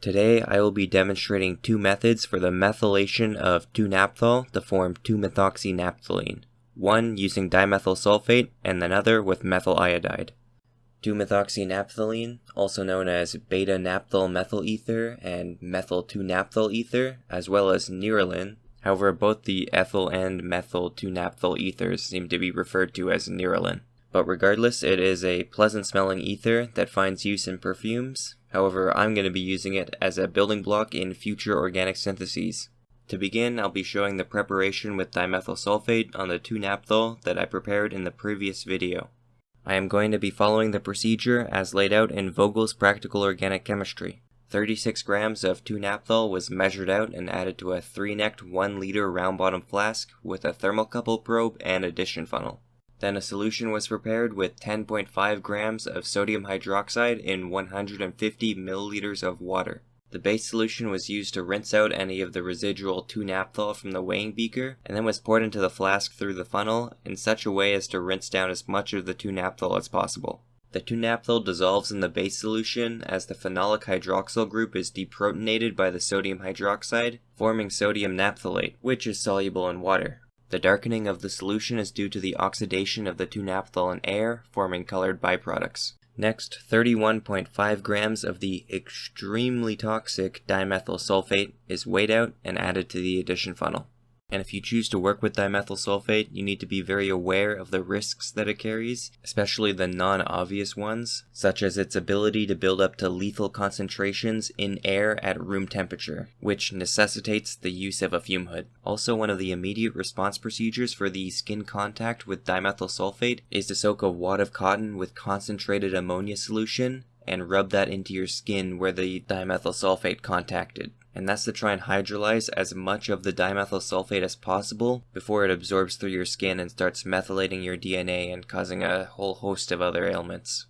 Today I will be demonstrating two methods for the methylation of 2-naphthol to form 2-methoxynaphthalene, one using dimethyl sulfate and another with methyl iodide. 2-methoxynaphthalene, also known as beta-naphthol methyl ether and methyl 2-naphthol ether, as well as nerolin. However, both the ethyl and methyl 2-naphthol ethers seem to be referred to as nerolin. But regardless, it is a pleasant smelling ether that finds use in perfumes. However, I'm going to be using it as a building block in future organic syntheses. To begin, I'll be showing the preparation with dimethyl sulfate on the 2-naphthol that I prepared in the previous video. I am going to be following the procedure as laid out in Vogel's Practical Organic Chemistry. 36 grams of 2-naphthol was measured out and added to a 3-necked 1 liter round bottom flask with a thermocouple probe and addition funnel. Then a solution was prepared with 10.5 grams of sodium hydroxide in 150 milliliters of water. The base solution was used to rinse out any of the residual 2-naphthol from the weighing beaker, and then was poured into the flask through the funnel in such a way as to rinse down as much of the 2-naphthol as possible. The 2-naphthol dissolves in the base solution as the phenolic hydroxyl group is deprotonated by the sodium hydroxide, forming sodium naphtholate, which is soluble in water. The darkening of the solution is due to the oxidation of the 2-naphthol in air, forming colored byproducts. Next, 31.5 grams of the extremely toxic dimethyl sulfate is weighed out and added to the addition funnel. And if you choose to work with dimethyl sulfate, you need to be very aware of the risks that it carries, especially the non-obvious ones, such as its ability to build up to lethal concentrations in air at room temperature, which necessitates the use of a fume hood. Also, one of the immediate response procedures for the skin contact with dimethyl sulfate is to soak a wad of cotton with concentrated ammonia solution and rub that into your skin where the dimethyl sulfate contacted and that's to try and hydrolyze as much of the dimethyl sulfate as possible before it absorbs through your skin and starts methylating your DNA and causing a whole host of other ailments.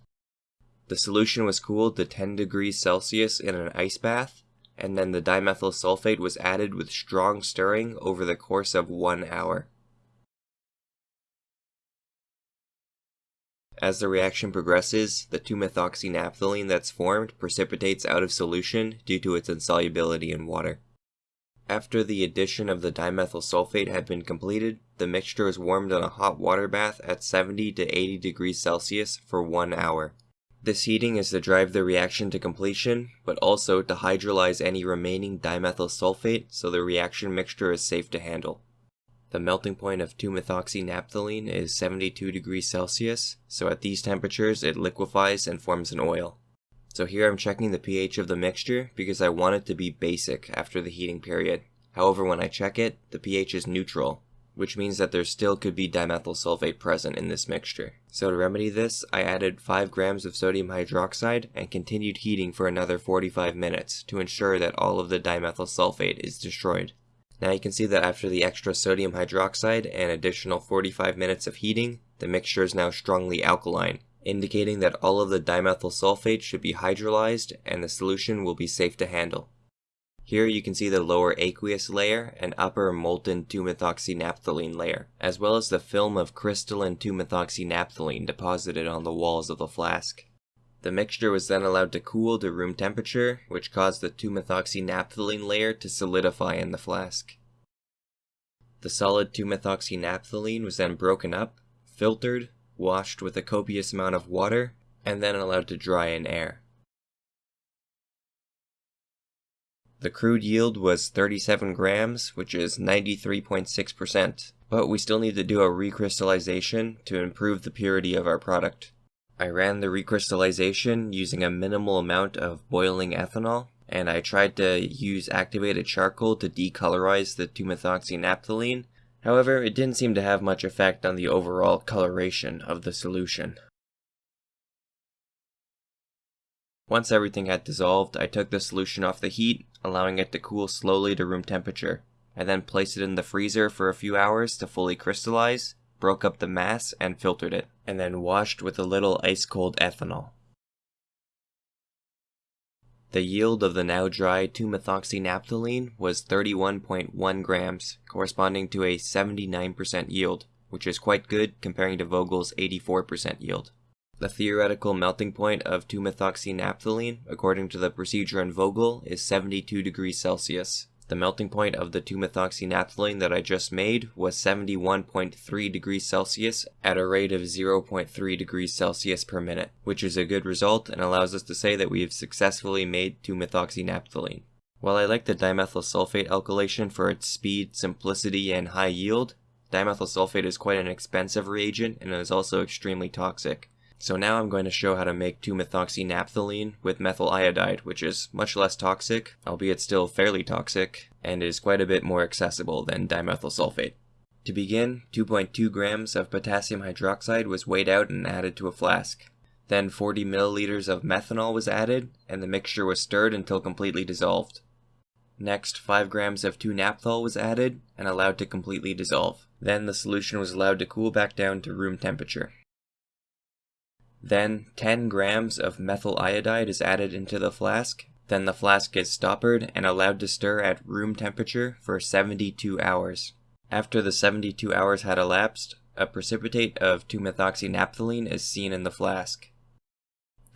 The solution was cooled to 10 degrees Celsius in an ice bath, and then the dimethyl sulfate was added with strong stirring over the course of one hour. As the reaction progresses, the 2-methoxynaphthalene that's formed precipitates out of solution due to its insolubility in water. After the addition of the dimethyl sulfate had been completed, the mixture is warmed on a hot water bath at 70 to 80 degrees Celsius for one hour. This heating is to drive the reaction to completion, but also to hydrolyze any remaining dimethyl sulfate so the reaction mixture is safe to handle. The melting point of 2-methoxynaphthalene is 72 degrees Celsius, so at these temperatures it liquefies and forms an oil. So here I'm checking the pH of the mixture because I want it to be basic after the heating period. However, when I check it, the pH is neutral, which means that there still could be dimethyl sulfate present in this mixture. So to remedy this, I added 5 grams of sodium hydroxide and continued heating for another 45 minutes to ensure that all of the dimethyl sulfate is destroyed. Now you can see that after the extra sodium hydroxide and additional 45 minutes of heating, the mixture is now strongly alkaline, indicating that all of the dimethyl sulfate should be hydrolyzed and the solution will be safe to handle. Here you can see the lower aqueous layer and upper molten 2-methoxynaphthalene layer, as well as the film of crystalline 2-methoxynaphthalene deposited on the walls of the flask. The mixture was then allowed to cool to room temperature, which caused the 2-methoxynaphthalene layer to solidify in the flask. The solid 2-methoxynaphthalene was then broken up, filtered, washed with a copious amount of water, and then allowed to dry in air. The crude yield was 37 grams, which is 93.6%, but we still need to do a recrystallization to improve the purity of our product. I ran the recrystallization using a minimal amount of boiling ethanol, and I tried to use activated charcoal to decolorize the 2-methoxynaphthalene. However, it didn't seem to have much effect on the overall coloration of the solution. Once everything had dissolved, I took the solution off the heat, allowing it to cool slowly to room temperature. I then placed it in the freezer for a few hours to fully crystallize, broke up the mass, and filtered it, and then washed with a little ice-cold ethanol. The yield of the now dry 2-methoxynaphthalene was 31.1 grams, corresponding to a 79% yield, which is quite good comparing to Vogel's 84% yield. The theoretical melting point of 2-methoxynaphthalene, according to the procedure in Vogel, is 72 degrees Celsius. The melting point of the 2-methoxynaphthalene that I just made was 71.3 degrees Celsius at a rate of 0.3 degrees Celsius per minute, which is a good result and allows us to say that we have successfully made 2-methoxynaphthalene. While I like the dimethyl sulfate alkylation for its speed, simplicity, and high yield, dimethyl sulfate is quite an expensive reagent and is also extremely toxic. So now I'm going to show how to make 2-methoxynaphthalene with methyl iodide, which is much less toxic, albeit still fairly toxic, and is quite a bit more accessible than dimethyl sulfate. To begin, 2.2 grams of potassium hydroxide was weighed out and added to a flask. Then 40 milliliters of methanol was added, and the mixture was stirred until completely dissolved. Next, 5 grams of 2-naphthol was added and allowed to completely dissolve. Then the solution was allowed to cool back down to room temperature. Then 10 grams of methyl iodide is added into the flask. Then the flask is stoppered and allowed to stir at room temperature for 72 hours. After the 72 hours had elapsed, a precipitate of 2-methoxynaphthalene is seen in the flask.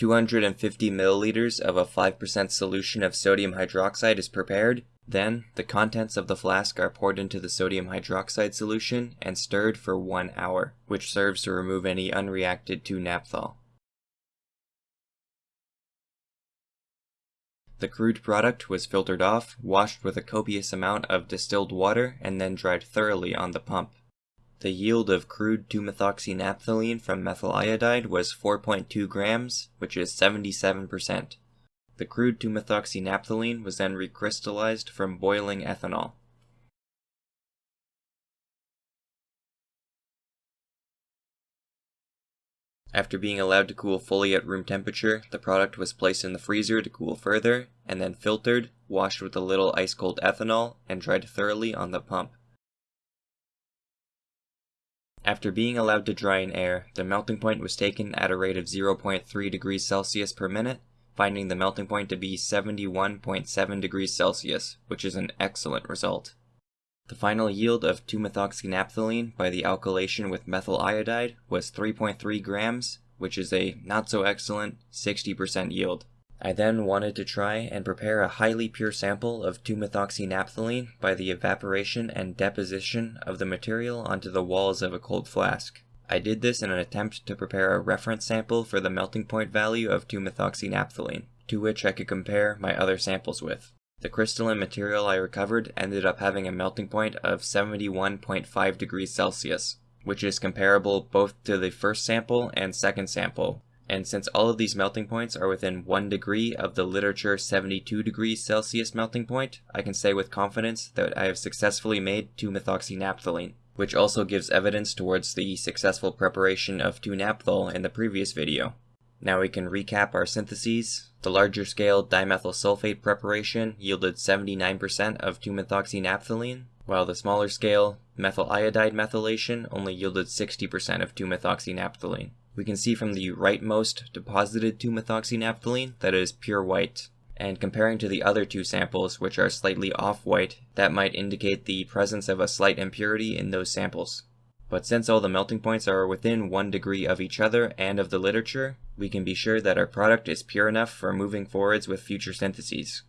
250 milliliters of a 5% solution of sodium hydroxide is prepared. Then, the contents of the flask are poured into the sodium hydroxide solution and stirred for one hour, which serves to remove any unreacted 2-naphthol. The crude product was filtered off, washed with a copious amount of distilled water, and then dried thoroughly on the pump. The yield of crude 2-methoxynaphthalene from methyl iodide was 4.2 grams, which is 77%. The crude 2-methoxynaphthalene was then recrystallized from boiling ethanol. After being allowed to cool fully at room temperature, the product was placed in the freezer to cool further, and then filtered, washed with a little ice-cold ethanol, and dried thoroughly on the pump. After being allowed to dry in air, the melting point was taken at a rate of 0.3 degrees Celsius per minute, finding the melting point to be 71.7 degrees Celsius, which is an excellent result. The final yield of 2-methoxynaphthalene by the alkylation with methyl iodide was 3.3 grams, which is a not so excellent 60% yield. I then wanted to try and prepare a highly pure sample of 2-methoxynaphthalene by the evaporation and deposition of the material onto the walls of a cold flask. I did this in an attempt to prepare a reference sample for the melting point value of 2-methoxynaphthalene, to which I could compare my other samples with. The crystalline material I recovered ended up having a melting point of 71.5 degrees Celsius, which is comparable both to the first sample and second sample. And since all of these melting points are within 1 degree of the literature 72 degrees Celsius melting point, I can say with confidence that I have successfully made 2-methoxynaphthalene, which also gives evidence towards the successful preparation of 2-naphthol in the previous video. Now we can recap our syntheses. The larger scale dimethyl sulfate preparation yielded 79% of 2-methoxynaphthalene, while the smaller scale methyl iodide methylation only yielded 60% of 2-methoxynaphthalene. We can see from the rightmost deposited 2-methoxynaphthalene that it is pure white, and comparing to the other two samples which are slightly off-white, that might indicate the presence of a slight impurity in those samples. But since all the melting points are within 1 degree of each other and of the literature, we can be sure that our product is pure enough for moving forwards with future syntheses.